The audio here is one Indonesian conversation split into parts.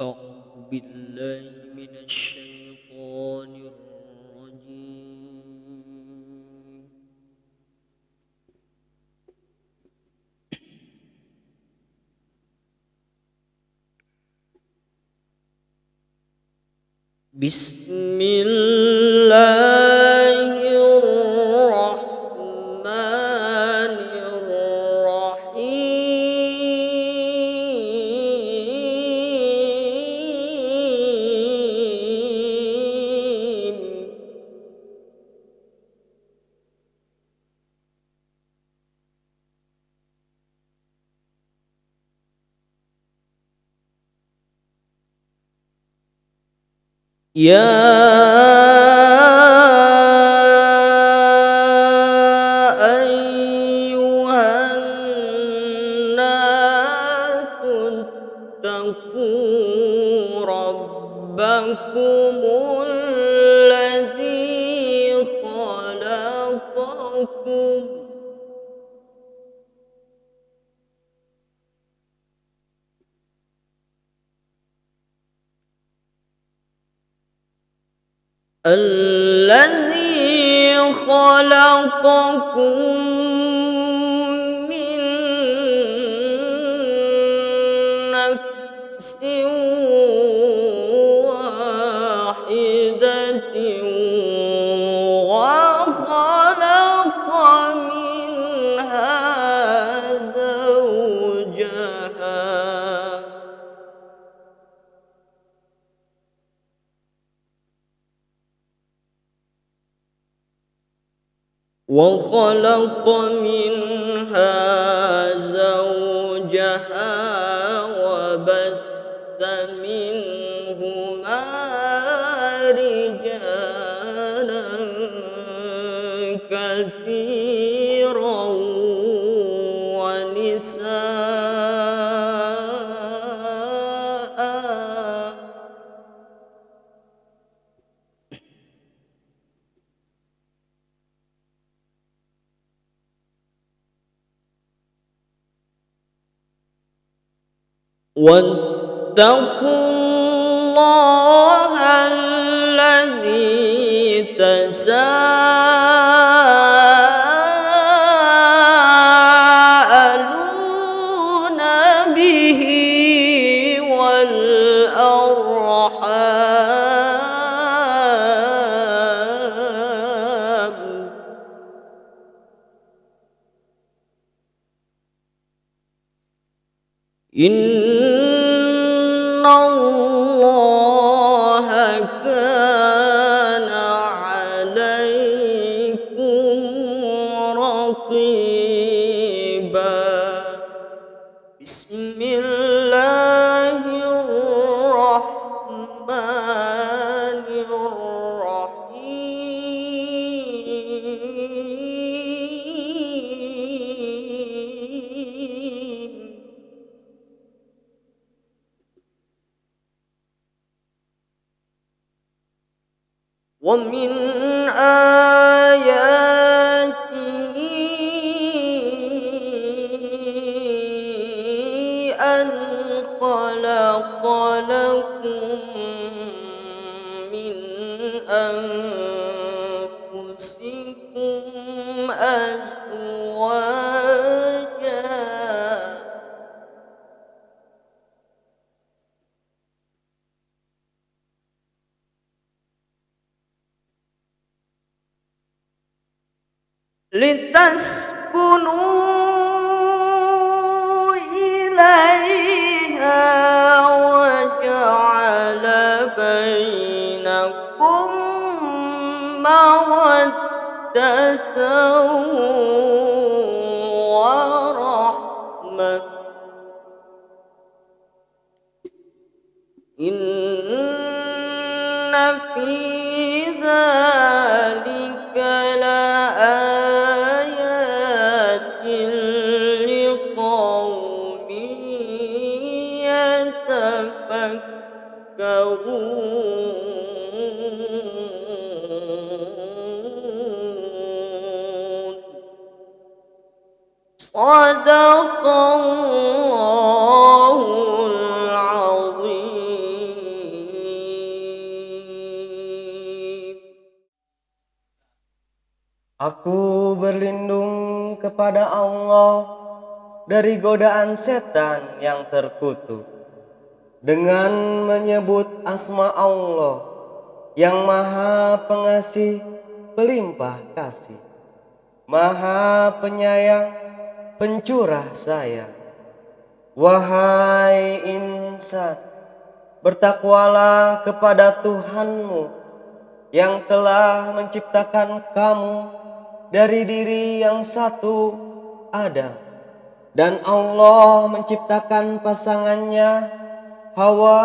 أعوذ بالله من الشيطان الرجيم. بسم الله يا الذي خلقكم وخلق منها زوجها وبث منهما رجالا كثيرا ونساء واتقوا الله الذي تساءلون به والأرحام. إن كان ومن آياته أن خلق لكم من أنفسكم أزواجا لتسكنوا إليها وجعل بينكم مودة إن Aku berlindung kepada Allah dari godaan setan yang terkutuk dengan menyebut asma Allah yang maha pengasih pelimpah kasih maha penyayang pencurah sayang. Wahai insan bertakwalah kepada Tuhanmu yang telah menciptakan kamu dari diri yang satu Adam. Dan Allah menciptakan pasangannya Hawa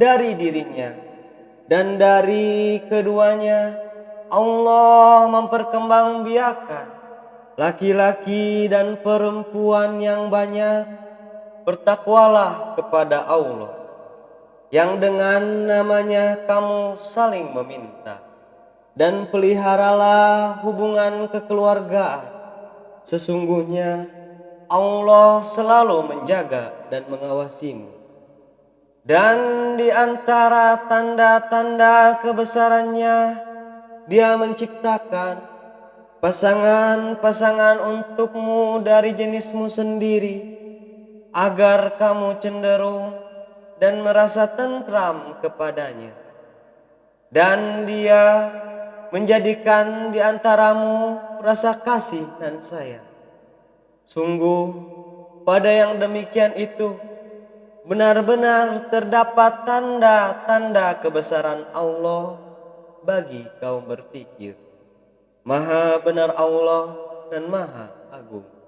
dari dirinya dan dari keduanya Allah memperkembangbiakan laki-laki dan perempuan yang banyak bertakwalah kepada Allah yang dengan namanya kamu saling meminta dan peliharalah hubungan kekeluargaan. Sesungguhnya Allah selalu menjaga dan mengawasimu. Dan di antara tanda-tanda kebesarannya, Dia menciptakan pasangan-pasangan untukmu dari jenismu sendiri, agar kamu cenderung dan merasa tentram kepadanya. Dan Dia menjadikan di antaramu rasa kasih dan sayang. Sungguh, pada yang demikian itu benar-benar terdapat tanda-tanda kebesaran Allah bagi kaum berpikir. Maha benar Allah dan Maha Agung.